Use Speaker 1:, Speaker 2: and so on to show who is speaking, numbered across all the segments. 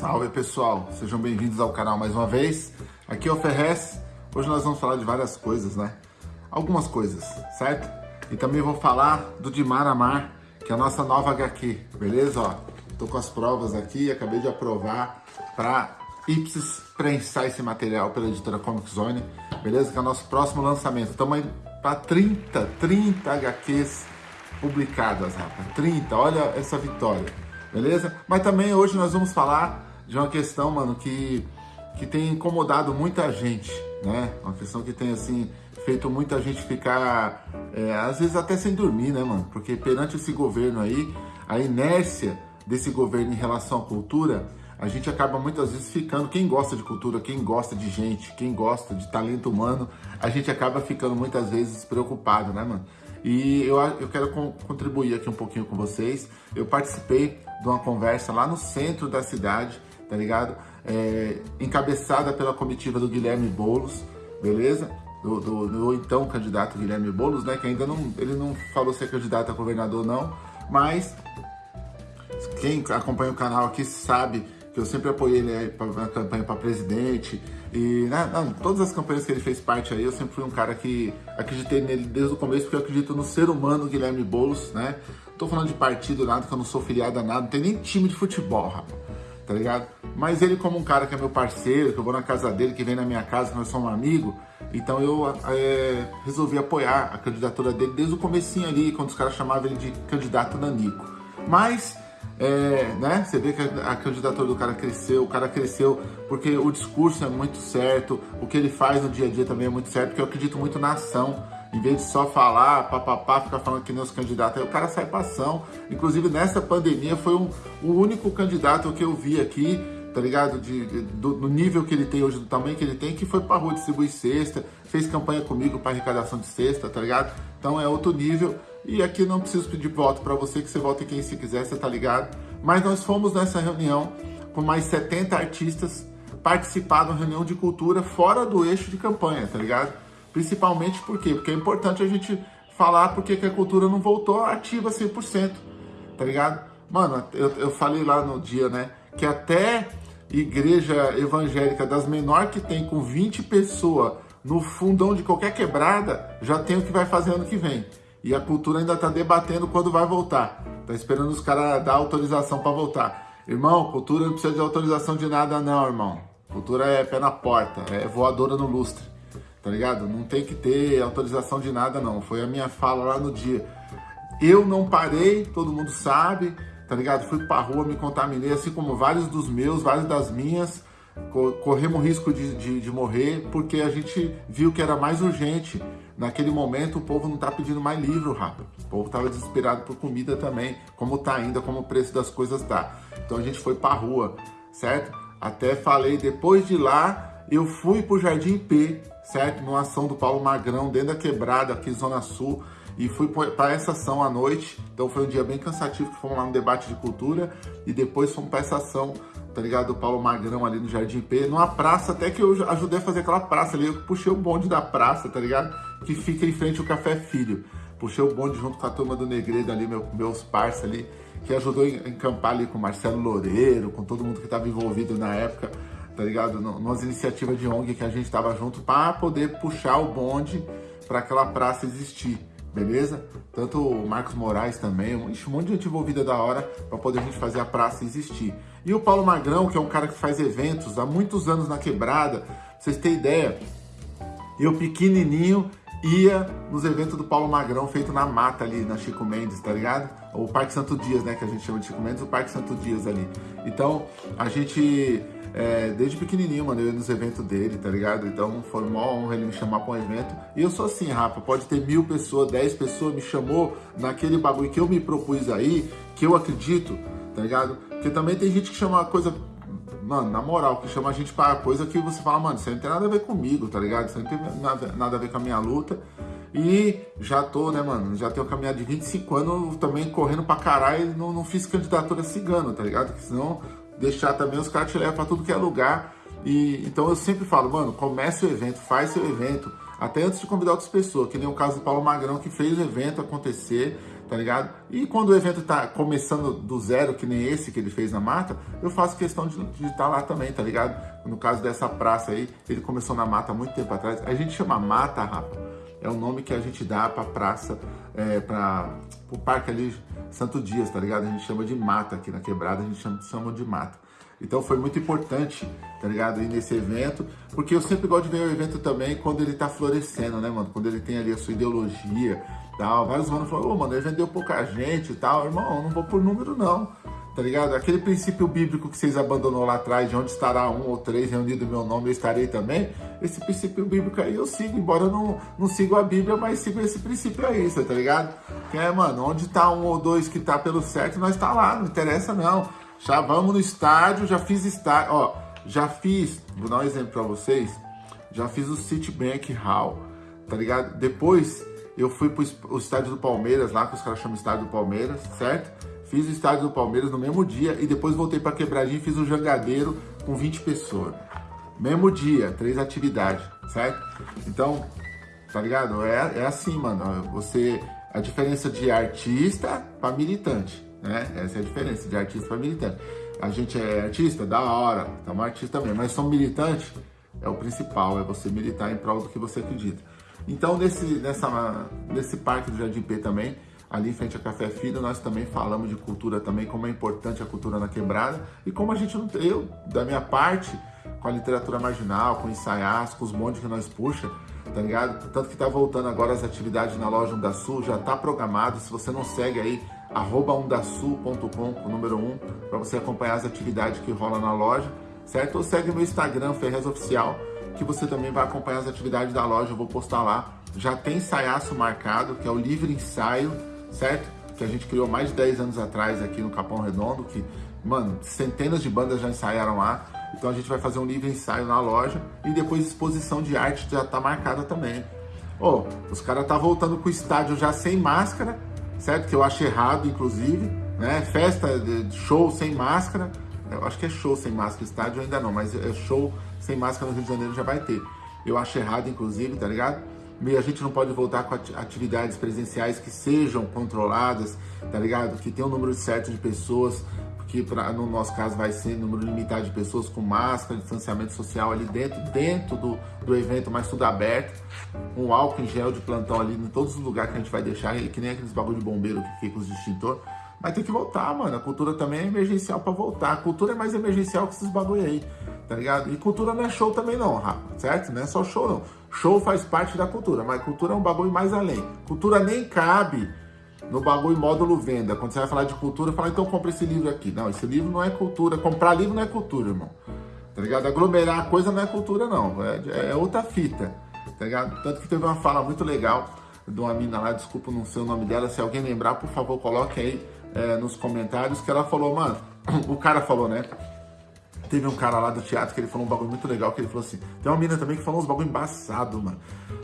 Speaker 1: Salve pessoal, sejam bem-vindos ao canal mais uma vez. Aqui é o Ferrez. Hoje nós vamos falar de várias coisas, né? Algumas coisas, certo? E também vou falar do Dimar Amar, que é a nossa nova HQ, beleza? Ó, tô com as provas aqui, acabei de aprovar para Ipsis prensar esse material pela editora Comic Zone, beleza? Que é o nosso próximo lançamento. Estamos aí para 30, 30 HQs publicadas, rapaz. 30, olha essa vitória, beleza? Mas também hoje nós vamos falar de uma questão, mano, que, que tem incomodado muita gente, né? Uma questão que tem, assim, feito muita gente ficar, é, às vezes até sem dormir, né, mano? Porque perante esse governo aí, a inércia desse governo em relação à cultura, a gente acaba muitas vezes ficando, quem gosta de cultura, quem gosta de gente, quem gosta de talento humano, a gente acaba ficando muitas vezes preocupado, né, mano? E eu, eu quero contribuir aqui um pouquinho com vocês. Eu participei de uma conversa lá no centro da cidade, tá ligado? É, encabeçada pela comitiva do Guilherme Boulos, beleza? Do, do, do, então candidato Guilherme Boulos, né? Que ainda não, ele não falou se é candidato a governador não, mas quem acompanha o canal aqui sabe que eu sempre apoiei ele na campanha para presidente. E né, não, todas as campanhas que ele fez parte aí, eu sempre fui um cara que acreditei nele desde o começo, porque eu acredito no ser humano Guilherme Boulos, né? Não tô falando de partido, nada, que eu não sou filiado a nada, não tem nem time de futebol, rapaz, tá ligado? Mas ele como um cara que é meu parceiro, que eu vou na casa dele, que vem na minha casa, que nós somos amigos, então eu é, resolvi apoiar a candidatura dele desde o comecinho ali, quando os caras chamavam ele de candidato nanico. Mas é, né? Você vê que a, candidatura do cara cresceu, o cara cresceu porque o discurso é muito certo, o que ele faz no dia a dia também é muito certo, porque eu acredito muito na ação. Em vez de só falar, papapá, ficar falando que nem os candidatos, aí o cara sai pra ação. Inclusive, nessa pandemia, foi um, o único candidato que eu vi aqui, tá ligado? De, de do, do, nível que ele tem hoje, do tamanho que ele tem, que foi pra rua distribuir cesta, fez campanha comigo para arrecadação de cesta, tá ligado? Então é outro nível. E aqui não preciso pedir voto para você, que você vote quem se quiser, você tá ligado? Mas nós fomos nessa reunião com mais 70 artistas participar de uma reunião de cultura fora do eixo de campanha, tá ligado? Principalmente por quê? Porque é importante a gente falar porque que a cultura não voltou ativa 100%, tá ligado? Mano, eu, eu falei lá no dia, né, que até igreja evangélica das menores que tem com 20 pessoas no fundão de qualquer quebrada, já tem o que vai fazer ano que vem. E a cultura ainda está debatendo quando vai voltar. Tá esperando os caras dar autorização para voltar. Irmão, cultura não precisa de autorização de nada não, irmão. Cultura é pé na porta, é voadora no lustre. Tá ligado? Não tem que ter autorização de nada não. Foi a minha fala lá no dia. Eu não parei, todo mundo sabe, tá ligado? Fui pra rua, me contaminei, assim como vários dos meus, vários das minhas corremos risco de, de, de, morrer porque a gente viu que era mais urgente. Naquele momento o povo não tá pedindo mais livro, rápido. O povo tava desesperado por comida também, como tá ainda, como o preço das coisas tá. Então a gente foi pra rua, certo? Até falei, depois de lá, eu fui pro Jardim P, certo? Numa ação do Paulo Magrão, dentro da quebrada, aqui Zona Sul, e fui para essa ação à noite. Então foi um dia bem cansativo, que fomos lá no debate de cultura, e depois fomos para essa ação tá ligado? O Paulo Magrão ali no Jardim P, numa praça, até que eu ajudei a fazer aquela praça ali, eu puxei o bonde da praça, tá ligado? Que fica em frente ao Café Filho. Puxei o bonde junto com a turma do Negredo ali, meu, meus parceiros ali, que ajudou a encampar ali com o Marcelo Loureiro, com todo mundo que estava envolvido na época, tá ligado? Nas iniciativas de ONG que a gente estava junto para poder puxar o bonde para aquela praça existir beleza? Tanto o Marcos Moraes também, um monte de gente envolvida da hora para poder a gente fazer a praça existir. E o Paulo Magrão, que é um cara que faz eventos há muitos anos na quebrada, pra vocês terem ideia, eu pequenininho ia nos eventos do Paulo Magrão feito na mata ali, na Chico Mendes, tá ligado? O Parque Santo Dias, né, que a gente chama de Chico Mendes, o Parque Santo Dias ali. Então, a gente é, desde pequenininho, mano, eu ia nos eventos dele, tá ligado? Então foi uma honra ele me chamar pra um evento. E eu sou assim, Rafa, pode ter mil pessoas, dez pessoas, me chamou naquele bagulho que eu me propus aí, que eu acredito, tá ligado? Porque também tem gente que chama coisa, mano, na moral, que chama a gente para coisa que você fala, mano, isso não tem nada a ver comigo, tá ligado? Isso não tem nada, nada a ver com a minha luta. E já tô, né, mano, já tenho caminhado de 25 anos também correndo pra caralho, não, não fiz candidatura cigano, tá ligado? Porque senão deixar também, os caras te levam para tudo que é lugar. E então eu sempre falo, mano, comece o evento, faz seu evento, até antes de convidar outras pessoas, que nem o caso do Paulo Magrão, que fez o evento acontecer, tá ligado? E quando o evento tá começando do zero, que nem esse que ele fez na mata, eu faço questão de estar tá lá também, tá ligado? No caso dessa praça aí, ele começou na mata há muito tempo atrás. A gente chama mata, rapa, é o nome que a gente dá pra praça, é, pra, pro parque ali, Santo Dias, tá ligado? A gente chama de mata aqui na quebrada, a gente chama, chama de mata. Então foi muito importante, tá ligado? Ir nesse evento, porque eu sempre gosto de ver o evento também quando ele tá florescendo, né, mano? Quando ele tem ali a sua ideologia, tal. Vários manos falaram, ô, oh, mano, ele vendeu pouca gente e tal. Irmão, não vou por número, não. Tá ligado? Aquele princípio bíblico que vocês abandonou lá atrás, de onde estará um ou três reunido meu nome, eu estarei também. Esse princípio bíblico aí eu sigo, embora eu não, não sigo a Bíblia, mas sigo esse princípio aí, tá ligado? Que é, mano, onde tá um ou dois que tá pelo certo, nós tá lá, não interessa não. Já vamos no estádio, já fiz estádio, ó, já fiz, vou dar um exemplo para vocês, já fiz o Citibank Hall, tá ligado? Depois eu fui pro o estádio do Palmeiras, lá que os caras chamam estádio do Palmeiras, certo? Fiz o estádio do Palmeiras no mesmo dia e depois voltei para Quebradinho e fiz o Jangadeiro com 20 pessoas. Mesmo dia, três atividades, certo? Então, tá ligado? É, é assim, mano. Você, a diferença de artista para militante né? Essa é a diferença de artista para militante. A gente é artista, da hora, estamos artista mesmo, mas somos militante, é o principal, é você militar em prol do que você acredita. Então, nesse, nessa, nesse parque do Jardim P também, ali em frente a Café Filho, nós também falamos de cultura também, como é importante a cultura na quebrada e como a gente não eu, da minha parte, com a literatura marginal, com ensaias, com os montes que nós puxa, tá ligado? Tanto que tá voltando agora as atividades na loja da Sul, já tá programado, se você não segue aí, arroba undasul.com, o número 1, um, para você acompanhar as atividades que rola na loja, certo? Ou segue meu Instagram, Ferrez Oficial, que você também vai acompanhar as atividades da loja, eu vou postar lá. Já tem ensaiaço marcado, que é o livre ensaio, certo? Que a gente criou mais de 10 anos atrás aqui no Capão Redondo, que, mano, centenas de bandas já ensaiaram lá. Então a gente vai fazer um livre ensaio na loja e depois exposição de arte já tá marcada também. Ô, oh, os caras tá voltando com o estádio já sem máscara, certo? Que eu acho errado, inclusive, né? Festa, show sem máscara, eu acho que é show sem máscara, estádio ainda não, mas é show sem máscara no Rio de Janeiro já vai ter. Eu acho errado, inclusive, tá ligado? E a gente não pode voltar com atividades presenciais que sejam controladas, tá ligado? Que tenham um número certo de pessoas, que pra, no nosso caso vai ser número limitado de pessoas com máscara, distanciamento social ali dentro, dentro do, do evento, mas tudo aberto, um álcool em gel de plantão ali em todos os lugares que a gente vai deixar, que nem aqueles bagulho de bombeiro que fica com os extintor. Mas tem que voltar, mano. A cultura também é emergencial para voltar. A cultura é mais emergencial que esses bagulho aí, tá ligado? E cultura não é show também não, Rafa, certo? Não é só show não. Show faz parte da cultura, mas cultura é um bagulho mais além. Cultura nem cabe no bagulho módulo venda. Quando você vai falar de cultura, fala, então compra esse livro aqui. Não, esse livro não é cultura. Comprar livro não é cultura, irmão. Tá ligado? Aglomerar coisa não é cultura, não. É, é outra fita. Tá ligado? Tanto que teve uma fala muito legal de uma mina lá, desculpa não sei o nome dela. Se alguém lembrar, por favor, coloque aí é, nos comentários. Que ela falou, mano, o cara falou, né? Teve um cara lá do teatro que ele falou um bagulho muito legal, que ele falou assim, tem uma mina também que falou uns bagulho embaçado, mano.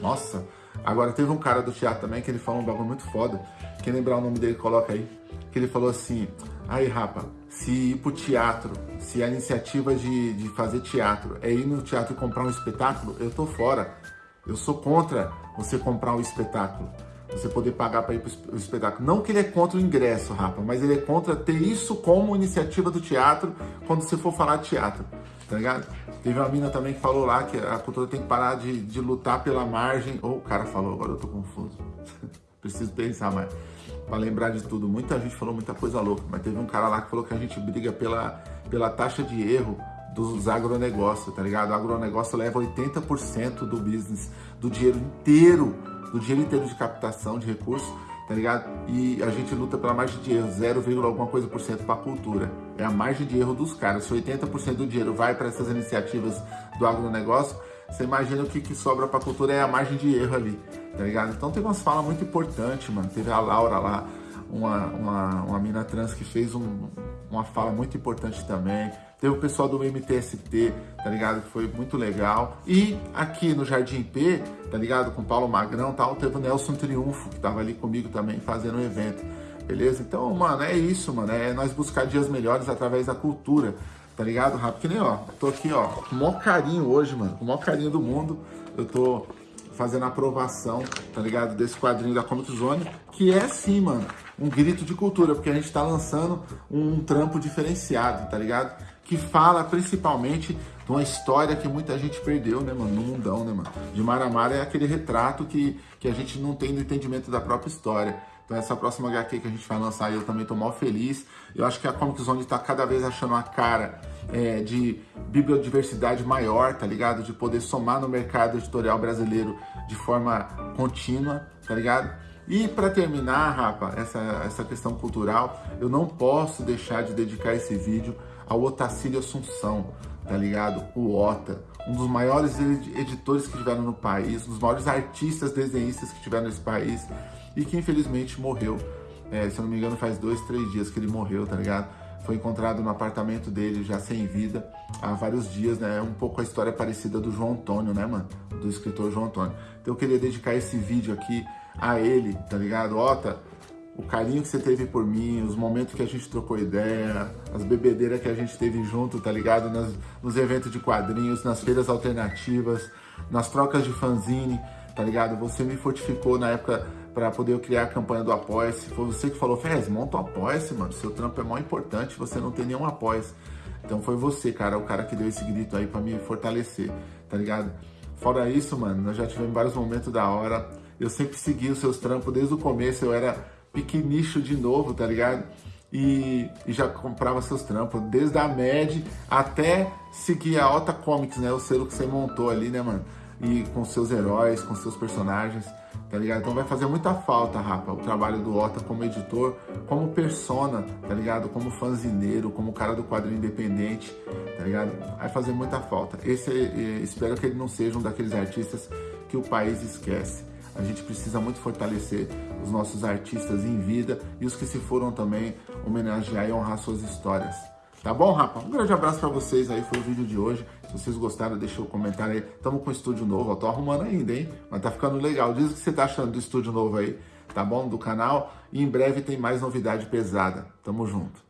Speaker 1: Nossa, Agora, teve um cara do teatro também que ele falou um bagulho muito foda. Quem lembrar o nome dele, coloca aí. Que ele falou assim: aí, rapa, se ir pro teatro, se a iniciativa de, de fazer teatro é ir no teatro e comprar um espetáculo, eu tô fora. Eu sou contra você comprar um espetáculo. Você poder pagar para ir pro espetáculo. Não que ele é contra o ingresso, rapa, mas ele é contra ter isso como iniciativa do teatro quando você for falar de teatro tá ligado? Teve uma mina também que falou lá que a cultura tem que parar de, de lutar pela margem. Ou oh, o cara falou, agora eu tô confuso. Preciso pensar mais. Pra lembrar de tudo. Muita gente falou muita coisa louca, mas teve um cara lá que falou que a gente briga pela, pela taxa de erro dos agronegócios, tá ligado? O agronegócio leva 80% do business, do dinheiro inteiro, do dinheiro inteiro de captação de recursos tá ligado? E a gente luta pela margem de erro, 0, alguma coisa por cento para a cultura. É a margem de erro dos caras. Se 80% do dinheiro vai para essas iniciativas do agronegócio, você imagina o que, que sobra para a cultura é a margem de erro ali, tá ligado? Então teve umas falas muito importantes, mano. Teve a Laura lá, uma, uma, uma mina trans que fez um, uma fala muito importante também. Teve o pessoal do MTST, tá ligado? Que foi muito legal. E aqui no Jardim P, tá ligado? Com Paulo Magrão tal, teve o Nelson Triunfo, que tava ali comigo também fazendo um evento. Beleza? Então, mano, é isso, mano. É nós buscar dias melhores através da cultura, tá ligado? Rápido que nem, ó. Tô aqui, ó, com o maior carinho hoje, mano. Com o maior carinho do mundo. Eu tô fazendo a aprovação, tá ligado? Desse quadrinho da Comic Zone, que é sim, mano, um grito de cultura, porque a gente tá lançando um trampo diferenciado, tá ligado? Que fala principalmente de uma história que muita gente perdeu, né, mano, no mundão, né, mano? De Maramara é aquele retrato que, que a gente não tem no entendimento da própria história. Então essa próxima HQ que a gente vai lançar, eu também tô mal feliz. Eu acho que a Comic Zone tá cada vez achando a cara é, de bibliodiversidade maior, tá ligado? De poder somar no mercado editorial brasileiro de forma contínua, tá ligado? E para terminar, rapa, essa, essa questão cultural, eu não posso deixar de dedicar esse vídeo ao Otacílio Assunção, tá ligado? O Ota, um dos maiores editores que tiveram no país, um dos maiores artistas, desenhistas que tiveram nesse país e que infelizmente morreu. É, se eu não me engano, faz dois, três dias que ele morreu, tá ligado? Foi encontrado no apartamento dele, já sem vida, há vários dias, né? É um pouco a história parecida do João Antônio, né, mano? Do escritor João Antônio. Então eu queria dedicar esse vídeo aqui a ele, tá ligado? Ota, o carinho que você teve por mim, os momentos que a gente trocou ideia, as bebedeiras que a gente teve junto, tá ligado? Nas, nos eventos de quadrinhos, nas feiras alternativas, nas trocas de fanzine, tá ligado? Você me fortificou na época para poder criar a campanha do Apoia-se. Foi você que falou, Ferrez, monta o Apoia-se, mano. Seu trampo é mó importante, você não tem nenhum Apoia-se. Então foi você, cara, o cara que deu esse grito aí para me fortalecer, tá ligado? Fora isso, mano, nós já tivemos vários momentos da hora. Eu sempre segui os seus trampos desde o começo, eu era pequenicho de novo, tá ligado? E, e, já comprava seus trampos, desde a MED até seguir a Ota Comics, né? O selo que você montou ali, né, mano? E com seus heróis, com seus personagens tá ligado? Então vai fazer muita falta, rapa, o trabalho do Ota como editor, como persona, tá ligado? Como fanzineiro, como cara do quadrinho independente, tá ligado? Vai fazer muita falta. Esse, eh, espero que ele não seja um daqueles artistas que o país esquece. A gente precisa muito fortalecer os nossos artistas em vida e os que se foram também homenagear e honrar suas histórias. Tá bom, rapa? Um grande abraço para vocês aí, foi o vídeo de hoje. Se vocês gostaram, deixa o um comentário aí. Tamo com estúdio novo, eu tô arrumando ainda, hein? Mas tá ficando legal. Diz o que você tá achando do estúdio novo aí, tá bom? Do canal. E em breve tem mais novidade pesada. Tamo junto.